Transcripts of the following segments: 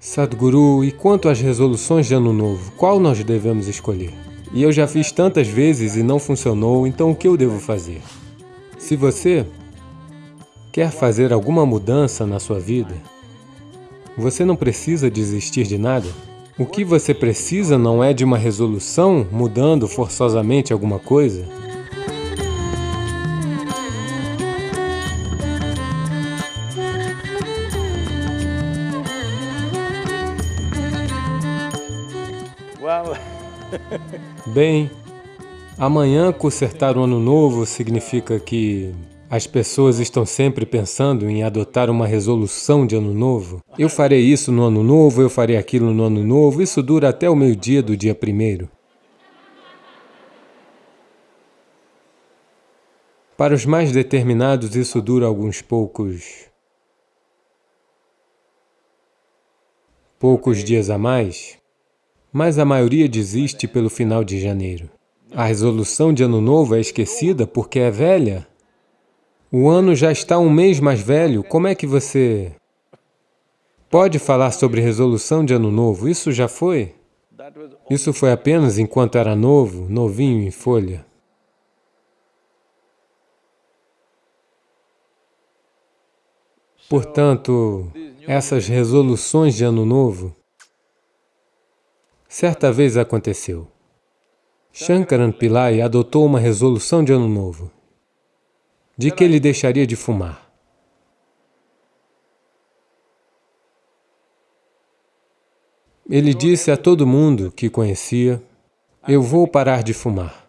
Sadhguru, e quanto às resoluções de ano novo, qual nós devemos escolher? E eu já fiz tantas vezes e não funcionou, então o que eu devo fazer? Se você quer fazer alguma mudança na sua vida, você não precisa desistir de nada. O que você precisa não é de uma resolução mudando forçosamente alguma coisa. Bem, amanhã consertar o ano novo significa que as pessoas estão sempre pensando em adotar uma resolução de ano novo. Eu farei isso no ano novo, eu farei aquilo no ano novo. Isso dura até o meio-dia do dia primeiro. Para os mais determinados, isso dura alguns poucos... poucos dias a mais, mas a maioria desiste pelo final de janeiro. A resolução de ano novo é esquecida porque é velha. O ano já está um mês mais velho, como é que você pode falar sobre resolução de ano novo? Isso já foi? Isso foi apenas enquanto era novo, novinho em folha. Portanto, essas resoluções de ano novo, certa vez aconteceu. Shankaran Pillai adotou uma resolução de ano novo de que ele deixaria de fumar. Ele disse a todo mundo que conhecia, eu vou parar de fumar.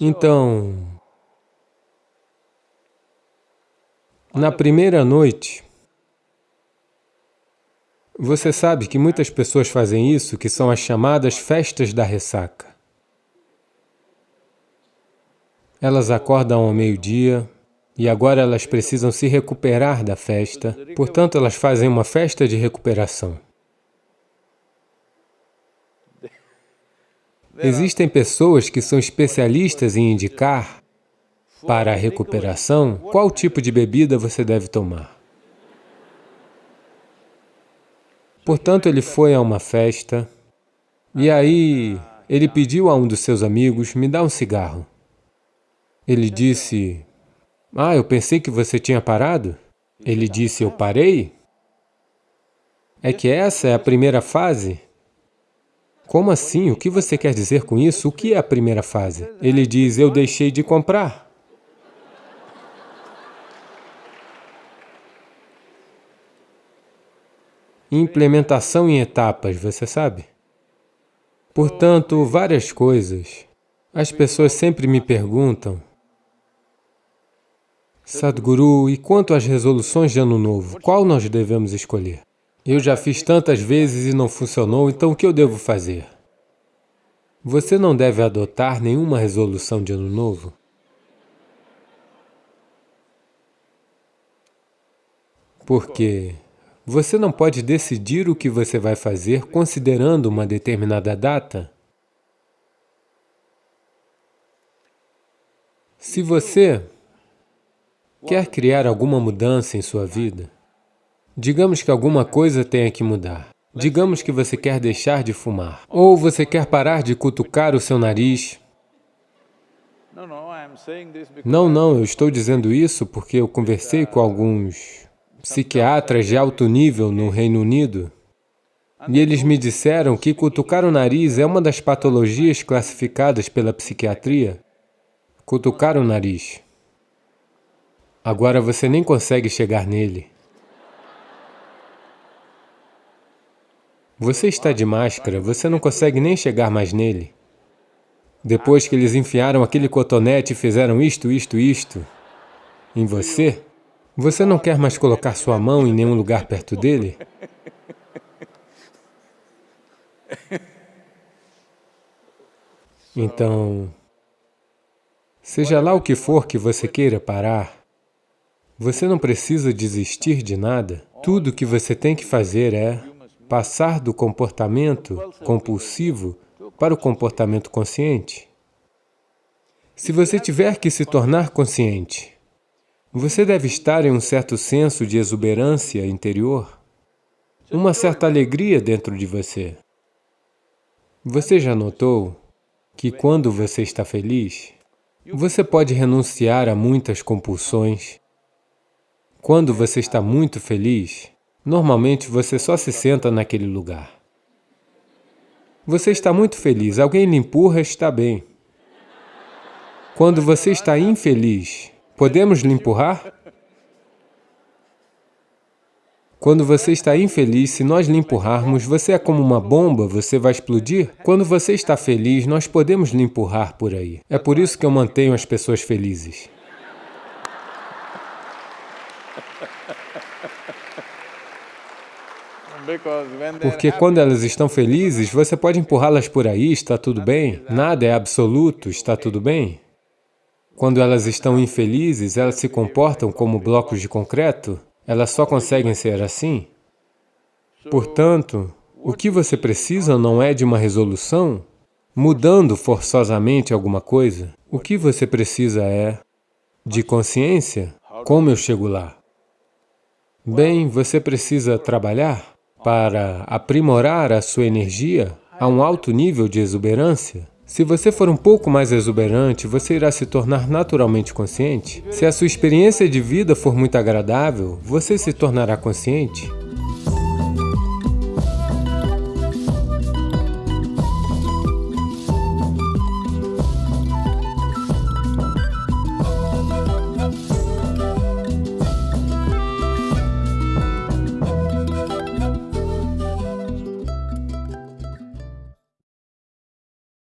Então, na primeira noite, você sabe que muitas pessoas fazem isso, que são as chamadas festas da ressaca. Elas acordam ao meio-dia e agora elas precisam se recuperar da festa, portanto elas fazem uma festa de recuperação. Existem pessoas que são especialistas em indicar para a recuperação qual tipo de bebida você deve tomar. Portanto, ele foi a uma festa e aí ele pediu a um dos seus amigos, me dá um cigarro. Ele disse, ah, eu pensei que você tinha parado. Ele disse, eu parei? É que essa é a primeira fase? Como assim? O que você quer dizer com isso? O que é a primeira fase? Ele diz, eu deixei de comprar. Implementação em etapas, você sabe? Portanto, várias coisas. As pessoas sempre me perguntam, Sadhguru, e quanto às resoluções de ano novo, qual nós devemos escolher? Eu já fiz tantas vezes e não funcionou, então o que eu devo fazer? Você não deve adotar nenhuma resolução de ano novo. Porque você não pode decidir o que você vai fazer considerando uma determinada data. Se você Quer criar alguma mudança em sua vida? Digamos que alguma coisa tenha que mudar. Digamos que você quer deixar de fumar, ou você quer parar de cutucar o seu nariz. Não, não, eu estou dizendo isso porque eu conversei com alguns psiquiatras de alto nível no Reino Unido e eles me disseram que cutucar o nariz é uma das patologias classificadas pela psiquiatria. Cutucar o nariz. Agora você nem consegue chegar nele. Você está de máscara, você não consegue nem chegar mais nele. Depois que eles enfiaram aquele cotonete e fizeram isto, isto, isto em você, você não quer mais colocar sua mão em nenhum lugar perto dele? Então, seja lá o que for que você queira parar, você não precisa desistir de nada. Tudo o que você tem que fazer é passar do comportamento compulsivo para o comportamento consciente. Se você tiver que se tornar consciente Você deve estar em um certo senso de exuberância interior, uma certa alegria dentro de você. Você já notou que quando você está feliz, você pode renunciar a muitas compulsões. Quando você está muito feliz, normalmente você só se senta naquele lugar. Você está muito feliz, alguém lhe empurra, está bem. Quando você está infeliz, podemos lhe empurrar? Quando você está infeliz, se nós lhe empurrarmos, você é como uma bomba, você vai explodir? Quando você está feliz, nós podemos lhe empurrar por aí. É por isso que eu mantenho as pessoas felizes. Porque quando elas estão felizes, você pode empurrá-las por aí, está tudo bem, nada é absoluto, está tudo bem. Quando elas estão infelizes, elas se comportam como blocos de concreto, elas só conseguem ser assim. Portanto, o que você precisa não é de uma resolução, mudando forçosamente alguma coisa. O que você precisa é de consciência. Como eu chego lá? Bem, você precisa trabalhar para aprimorar a sua energia a um alto nível de exuberância, se você for um pouco mais exuberante, você irá se tornar naturalmente consciente. Se a sua experiência de vida for muito agradável, você se tornará consciente.